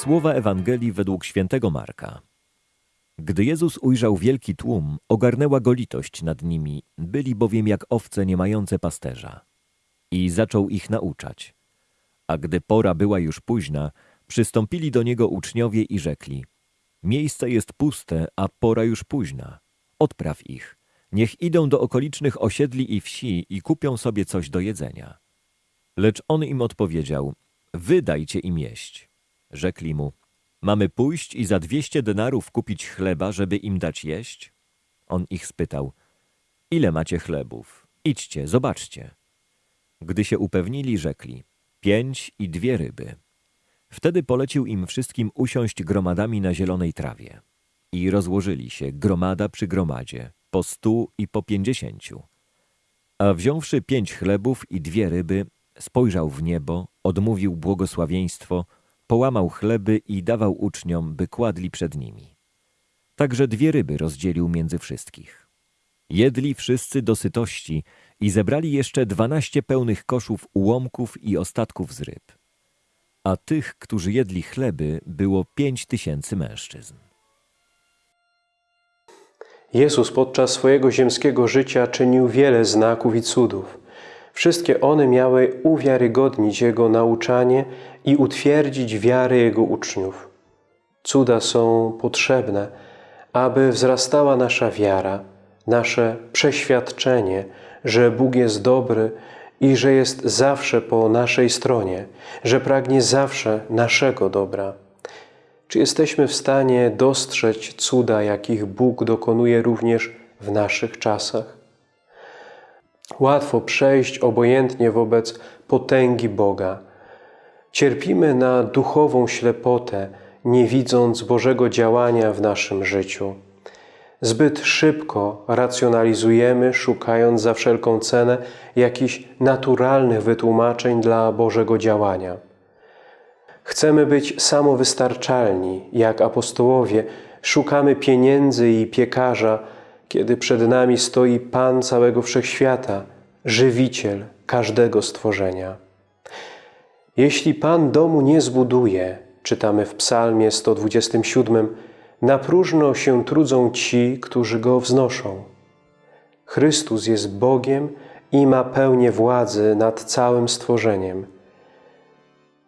Słowa Ewangelii według świętego Marka. Gdy Jezus ujrzał wielki tłum, ogarnęła go litość nad nimi, byli bowiem jak owce nie mające pasterza. I zaczął ich nauczać. A gdy pora była już późna, przystąpili do niego uczniowie i rzekli: Miejsce jest puste, a pora już późna. Odpraw ich. Niech idą do okolicznych osiedli i wsi i kupią sobie coś do jedzenia. Lecz on im odpowiedział: Wy dajcie im jeść. Rzekli mu: Mamy pójść i za dwieście denarów kupić chleba, żeby im dać jeść? On ich spytał: Ile macie chlebów? Idźcie, zobaczcie. Gdy się upewnili, rzekli: Pięć i dwie ryby. Wtedy polecił im wszystkim usiąść gromadami na zielonej trawie. I rozłożyli się, gromada przy gromadzie, po stu i po pięćdziesięciu. A wziąwszy pięć chlebów i dwie ryby, spojrzał w niebo, odmówił błogosławieństwo, połamał chleby i dawał uczniom, by kładli przed nimi. Także dwie ryby rozdzielił między wszystkich. Jedli wszyscy do sytości i zebrali jeszcze dwanaście pełnych koszów ułomków i ostatków z ryb. A tych, którzy jedli chleby, było pięć tysięcy mężczyzn. Jezus podczas swojego ziemskiego życia czynił wiele znaków i cudów. Wszystkie one miały uwiarygodnić Jego nauczanie i utwierdzić wiarę Jego uczniów. Cuda są potrzebne, aby wzrastała nasza wiara, nasze przeświadczenie, że Bóg jest dobry i że jest zawsze po naszej stronie, że pragnie zawsze naszego dobra. Czy jesteśmy w stanie dostrzec cuda, jakich Bóg dokonuje również w naszych czasach? Łatwo przejść obojętnie wobec potęgi Boga. Cierpimy na duchową ślepotę, nie widząc Bożego działania w naszym życiu. Zbyt szybko racjonalizujemy, szukając za wszelką cenę jakichś naturalnych wytłumaczeń dla Bożego działania. Chcemy być samowystarczalni, jak apostołowie, szukamy pieniędzy i piekarza, kiedy przed nami stoi Pan całego wszechświata, żywiciel każdego stworzenia. Jeśli Pan domu nie zbuduje, czytamy w Psalmie 127, na próżno się trudzą ci, którzy go wznoszą. Chrystus jest Bogiem i ma pełnię władzy nad całym stworzeniem.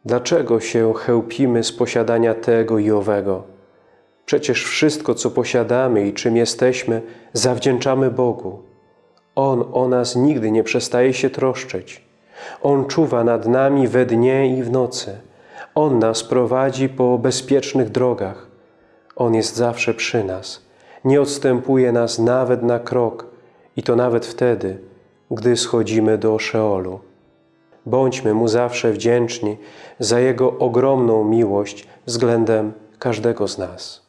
Dlaczego się chełpimy z posiadania tego i owego? Przecież wszystko, co posiadamy i czym jesteśmy, zawdzięczamy Bogu. On o nas nigdy nie przestaje się troszczyć. On czuwa nad nami we dnie i w nocy. On nas prowadzi po bezpiecznych drogach. On jest zawsze przy nas. Nie odstępuje nas nawet na krok i to nawet wtedy, gdy schodzimy do Szeolu. Bądźmy Mu zawsze wdzięczni za Jego ogromną miłość względem każdego z nas.